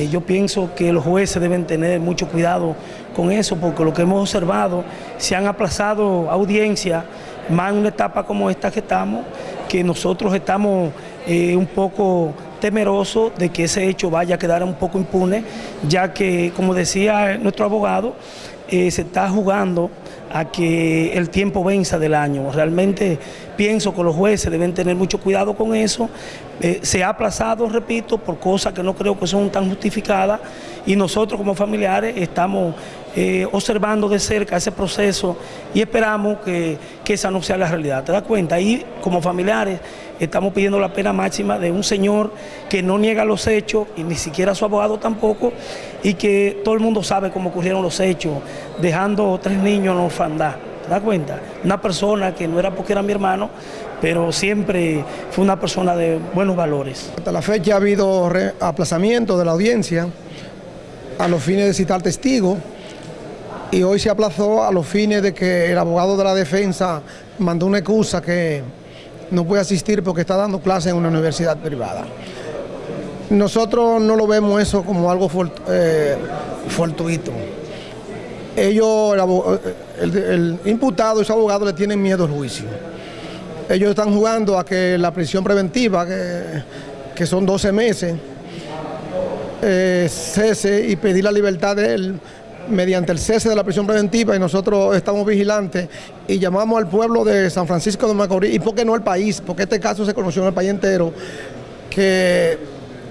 Eh, yo pienso que los jueces deben tener mucho cuidado con eso, porque lo que hemos observado, se han aplazado audiencias, más en una etapa como esta que estamos, que nosotros estamos eh, un poco temerosos de que ese hecho vaya a quedar un poco impune, ya que, como decía nuestro abogado, eh, se está jugando a que el tiempo venza del año. Realmente pienso que los jueces deben tener mucho cuidado con eso. Eh, se ha aplazado, repito, por cosas que no creo que son tan justificadas y nosotros como familiares estamos eh, observando de cerca ese proceso y esperamos que, esa no sea la realidad. ¿Te das cuenta? Y como familiares estamos pidiendo la pena máxima de un señor que no niega los hechos y ni siquiera su abogado tampoco y que todo el mundo sabe cómo ocurrieron los hechos, dejando tres niños en orfandad. ¿Te das cuenta? Una persona que no era porque era mi hermano, pero siempre fue una persona de buenos valores. Hasta la fecha ha habido aplazamiento de la audiencia a los fines de citar testigos y hoy se aplazó a los fines de que el abogado de la defensa mandó una excusa que no puede asistir porque está dando clase en una universidad privada. Nosotros no lo vemos eso como algo eh, fortuito. Ellos, el, el, imputado y su abogado le tienen miedo al juicio. Ellos están jugando a que la prisión preventiva, que, que son 12 meses, eh, cese y pedir la libertad de él mediante el cese de la prisión preventiva y nosotros estamos vigilantes y llamamos al pueblo de San Francisco de Macorís, y por qué no el país, porque este caso se conoció en el país entero, que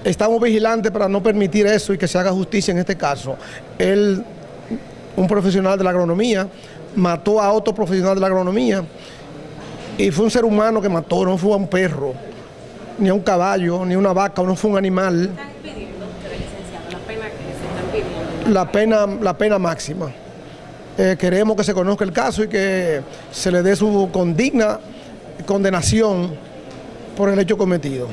estamos vigilantes para no permitir eso y que se haga justicia en este caso. Él, un profesional de la agronomía, mató a otro profesional de la agronomía y fue un ser humano que mató, no fue a un perro, ni a un caballo, ni a una vaca, no fue un animal la pena, la pena máxima. Eh, queremos que se conozca el caso y que se le dé su condigna condenación por el hecho cometido.